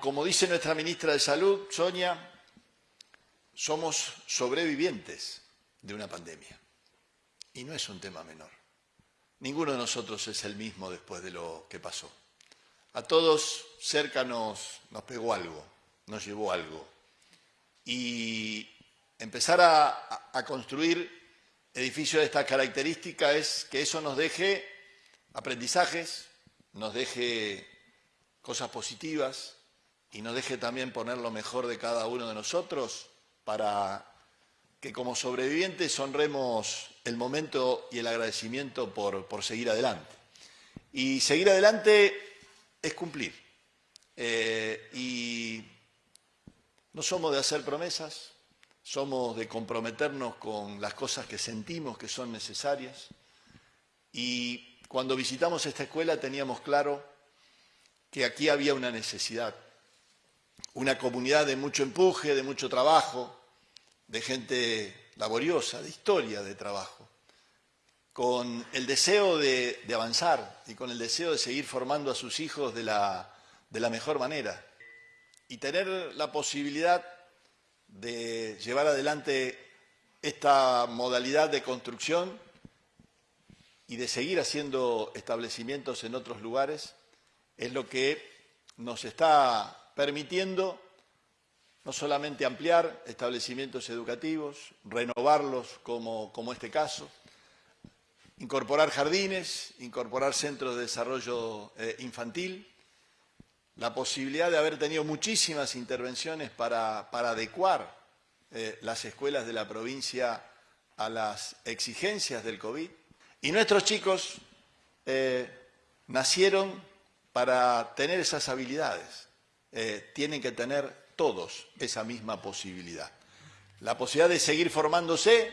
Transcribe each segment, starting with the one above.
Como dice nuestra ministra de Salud, Sonia, somos sobrevivientes de una pandemia. Y no es un tema menor. Ninguno de nosotros es el mismo después de lo que pasó. A todos cerca nos, nos pegó algo, nos llevó algo. Y empezar a, a construir edificios de esta característica es que eso nos deje aprendizajes, nos deje cosas positivas y nos deje también poner lo mejor de cada uno de nosotros para que como sobrevivientes honremos el momento y el agradecimiento por, por seguir adelante. Y seguir adelante es cumplir. Eh, y no somos de hacer promesas, somos de comprometernos con las cosas que sentimos que son necesarias. Y cuando visitamos esta escuela teníamos claro que aquí había una necesidad, una comunidad de mucho empuje, de mucho trabajo, de gente laboriosa, de historia de trabajo, con el deseo de, avanzar y con el deseo de seguir formando a sus hijos de la, de la mejor manera. Y tener la posibilidad de llevar adelante esta modalidad de construcción y de seguir haciendo establecimientos en otros lugares es lo que nos está permitiendo no solamente ampliar establecimientos educativos, renovarlos como, como este caso, incorporar jardines, incorporar centros de desarrollo eh, infantil, la posibilidad de haber tenido muchísimas intervenciones para, adecuar eh, las escuelas de la provincia a las exigencias del COVID. Y nuestros chicos eh, nacieron para tener esas habilidades. Tienen que tener todos esa misma posibilidad. La posibilidad de seguir formándose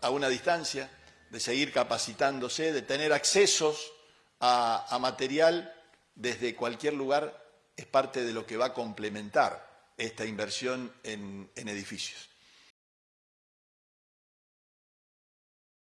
a una distancia, de seguir capacitándose, de tener accesos a, material desde cualquier lugar, es parte de lo que va a complementar esta inversión en edificios.